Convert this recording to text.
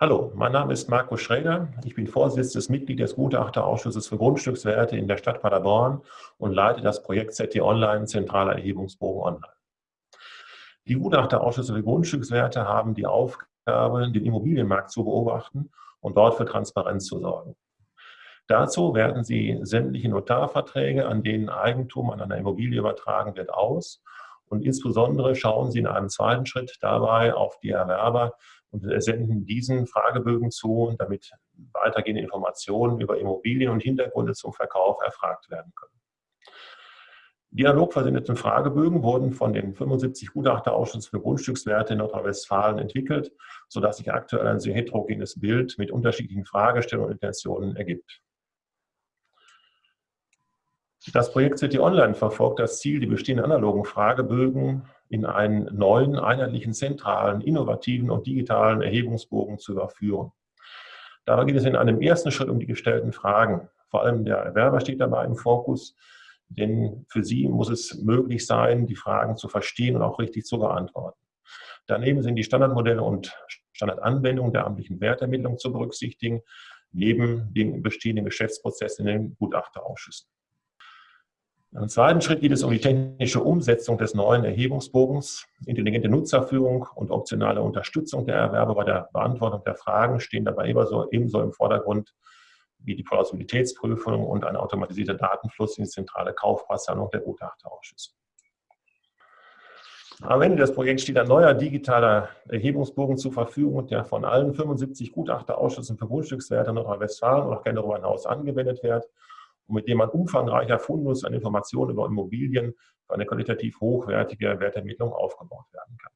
Hallo, mein Name ist Markus Schrader. Ich bin Vorsitzendes Mitglied des Gutachterausschusses für Grundstückswerte in der Stadt Paderborn und leite das Projekt ZT Online Zentraler Erhebungsbogen Online. Die Gutachterausschüsse für Grundstückswerte haben die Aufgabe, den Immobilienmarkt zu beobachten und dort für Transparenz zu sorgen. Dazu werten sie sämtliche Notarverträge, an denen Eigentum an einer Immobilie übertragen wird, aus und insbesondere schauen sie in einem zweiten Schritt dabei auf die Erwerber und senden diesen Fragebögen zu, damit weitergehende Informationen über Immobilien und Hintergründe zum Verkauf erfragt werden können. Dialog versendeten Fragebögen wurden von den 75 Gutachterausschüssen für Grundstückswerte in Nordrhein-Westfalen entwickelt, sodass sich aktuell ein sehr heterogenes Bild mit unterschiedlichen Fragestellungen und Intentionen ergibt. Das Projekt City Online verfolgt das Ziel, die bestehenden analogen Fragebögen in einen neuen, einheitlichen, zentralen, innovativen und digitalen Erhebungsbogen zu überführen. Dabei geht es in einem ersten Schritt um die gestellten Fragen. Vor allem der Erwerber steht dabei im Fokus, denn für sie muss es möglich sein, die Fragen zu verstehen und auch richtig zu beantworten. Daneben sind die Standardmodelle und Standardanwendungen der amtlichen Wertermittlung zu berücksichtigen, neben den bestehenden Geschäftsprozessen in den Gutachterausschüssen. Im zweiten Schritt geht es um die technische Umsetzung des neuen Erhebungsbogens. Intelligente Nutzerführung und optionale Unterstützung der Erwerber bei der Beantwortung der Fragen stehen dabei ebenso, ebenso im Vordergrund wie die Plausibilitätsprüfung und ein automatisierter Datenfluss in die zentrale Kaufpreissammlung der Gutachterausschüsse. Am Ende des Projekts steht ein neuer digitaler Erhebungsbogen zur Verfügung, der von allen 75 Gutachterausschüssen für Grundstückswerte in Nordrhein-Westfalen und auch gerne darüber hinaus angewendet wird mit dem ein umfangreicher Fundus an Informationen über Immobilien für eine qualitativ hochwertige Wertermittlung aufgebaut werden kann.